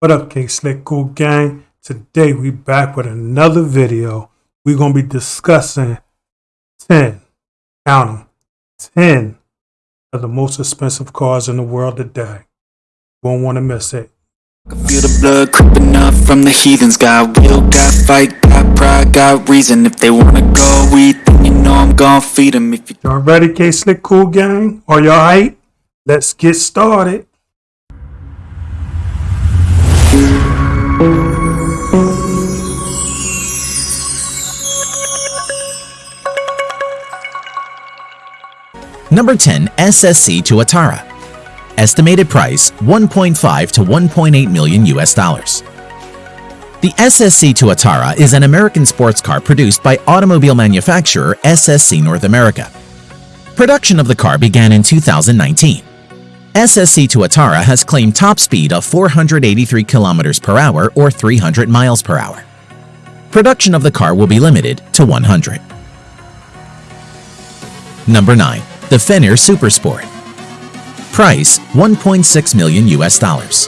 What up, K Slick Cool Gang? Today we back with another video. We're gonna be discussing 10, count 'em, 10 of the most expensive cars in the world today. Won't want to miss it. I feel the blood creeping up from the heathens Got will, got fight, got pride, got reason If they wanna go eat, then you know I'm gon' feed 'em If you Y'all ready, K Slick Cool Gang? Are y'all hype? Let's get started. Number 10 SSC Tuatara. Estimated price 1.5 to 1.8 million US dollars. The SSC Tuatara is an American sports car produced by automobile manufacturer SSC North America. Production of the car began in 2019. SSC Tuatara has claimed top speed of 483 kilometers per hour or 300 miles per hour. Production of the car will be limited to 100. Number 9. The Fenyr Supersport. Price 1.6 million US dollars.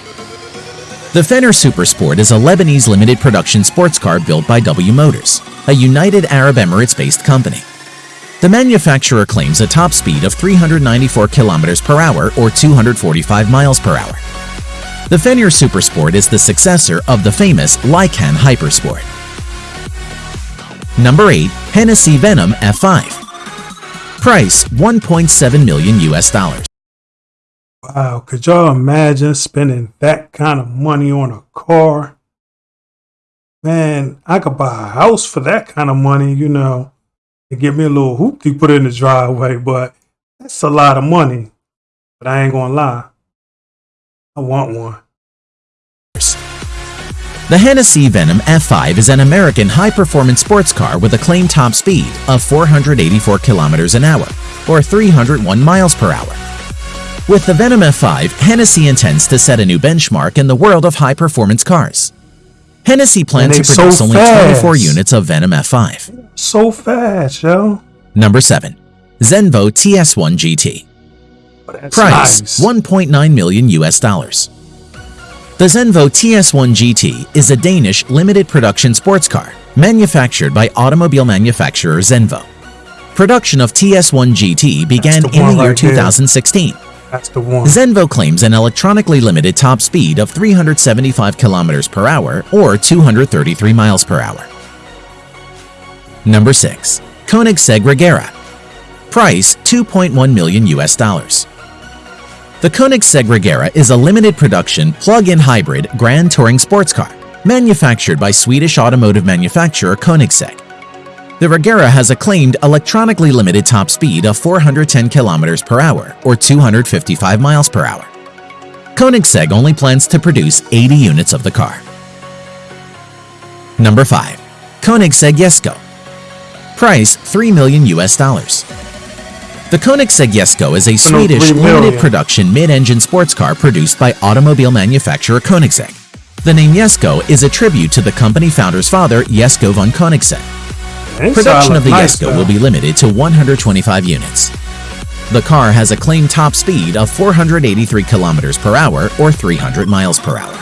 The Fenyr Supersport is a Lebanese limited production sports car built by W Motors, a United Arab Emirates based company. The manufacturer claims a top speed of 394 kilometers per hour or 245 miles per hour. The Fenyr Supersport is the successor of the famous Lycan Hypersport. Number 8. Hennessy Venom F5 Price 1.7 million US dollars. Wow, could y'all imagine spending that kind of money on a car? Man, I could buy a house for that kind of money, you know, and get me a little hoop to put in the driveway, but that's a lot of money. But I ain't gonna lie, I want one. The Hennessy Venom F5 is an American high-performance sports car with a claimed top speed of 484 kilometers an hour, or 301 miles per hour. With the Venom F5, Hennessy intends to set a new benchmark in the world of high-performance cars. Hennessy plans to produce so only 24 units of Venom F5. So fast, yo. Number 7. Zenvo TS1 GT. That's Price nice. 1.9 million US dollars. The Zenvo TS1 GT is a Danish limited production sports car manufactured by automobile manufacturer Zenvo. Production of TS1 GT began in the year right there. 2016. That's the one. Zenvo claims an electronically limited top speed of 375 kilometers per hour or 233 miles per hour. Number 6. Koenigsegg Regera. Price 2.1 million US dollars. The Koenigsegg Regera is a limited production plug-in hybrid grand touring sports car manufactured by Swedish automotive manufacturer Koenigsegg. The Regera has a claimed electronically limited top speed of 410 kilometers per hour or 255 miles per hour. Koenigsegg only plans to produce 80 units of the car. Number 5. Koenigsegg Jesko. Price 3 million US dollars. The Koenigsegg Jesko is a Swedish limited production mid-engine sports car produced by automobile manufacturer Koenigsegg. The name Jesko is a tribute to the company founder's father, Jesko von Koenigsegg. Production of the nice, Jesko will be limited to 125 units. The car has a claimed top speed of 483 kilometers per hour or 300 miles per hour.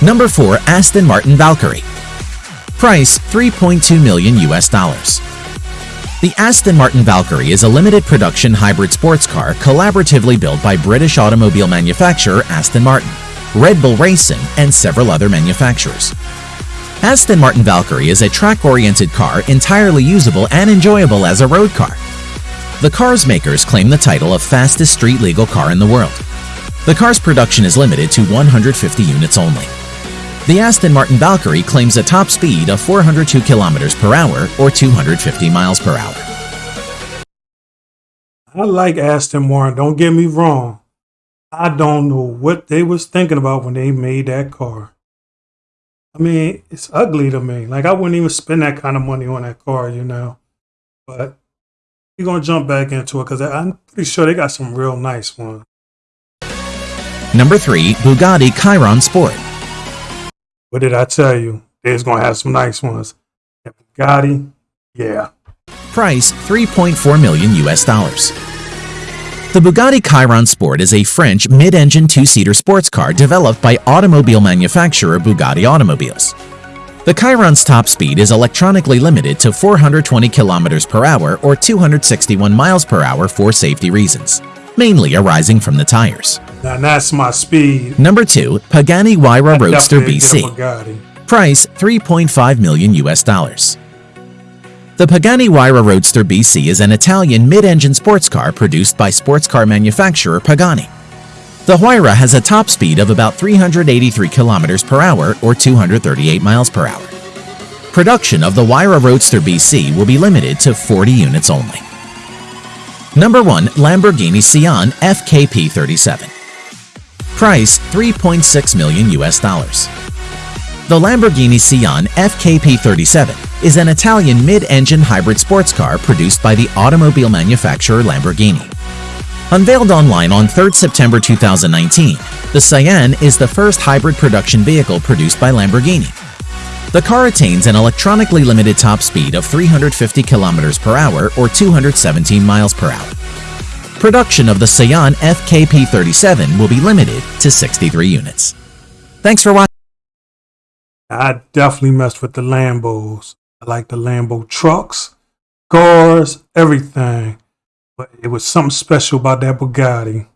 Number 4. Aston Martin Valkyrie. Price 3.2 million US dollars. The Aston Martin Valkyrie is a limited production hybrid sports car collaboratively built by British automobile manufacturer Aston Martin, Red Bull Racing, and several other manufacturers. Aston Martin Valkyrie is a track-oriented car entirely usable and enjoyable as a road car. The car's makers claim the title of fastest street legal car in the world. The car's production is limited to 150 units only. The Aston Martin Valkyrie claims a top speed of 402 kilometers per hour or 250 miles per hour. I like Aston Martin. Don't get me wrong. I don't know what they was thinking about when they made that car. I mean, it's ugly to me. Like I wouldn't even spend that kind of money on that car, you know. But we're gonna jump back into it because I'm pretty sure they got some real nice ones. Number 3. Bugatti Chiron Sport. What did I tell you? It's gonna have some nice ones. Bugatti, yeah. Price 3.4 million US dollars. The Bugatti Chiron Sport is a French mid-engine two-seater sports car developed by automobile manufacturer Bugatti Automobiles. The Chiron's top speed is electronically limited to 420 km per hour or 261 miles per hour for safety reasons, mainly arising from the tires. Now that's my speed. Number 2, Pagani Huayra Roadster definitely get a BC. Price 3.5 million US dollars. The Pagani Huayra Roadster BC is an Italian mid-engine sports car produced by sports car manufacturer Pagani. The Huayra has a top speed of about 383 km per hour or 238 miles per hour. Production of the Huayra Roadster BC will be limited to 40 units only. Number 1 Lamborghini Sian FKP37. Price 3.6 million US dollars. The Lamborghini Sian FKP37 is an Italian mid-engine hybrid sports car produced by the automobile manufacturer Lamborghini. Unveiled online on 3rd September 2019, the Sian is the first hybrid production vehicle produced by Lamborghini. The car attains an electronically limited top speed of 350 km per hour or 217 miles per hour. Production of the Sian FKP37 will be limited to 63 units. Thanks for watching. I definitely messed with the Lambos. I like the Lambo trucks, cars, everything. But it was something special about that Bugatti.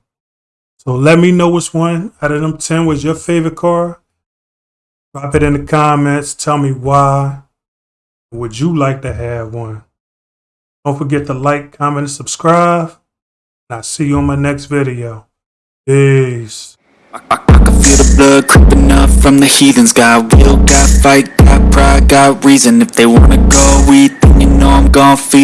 So let me know which one out of them 10 was your favorite car. Drop it in the comments. Tell me why. Would you like to have one? Don't forget to like, comment, and subscribe. I'll see you on my next video. Peace. I, I can feel the blood creeping up from the heathens. Got will, got fight, got pride, got reason. If they wanna go eat, then you know I'm gon' feed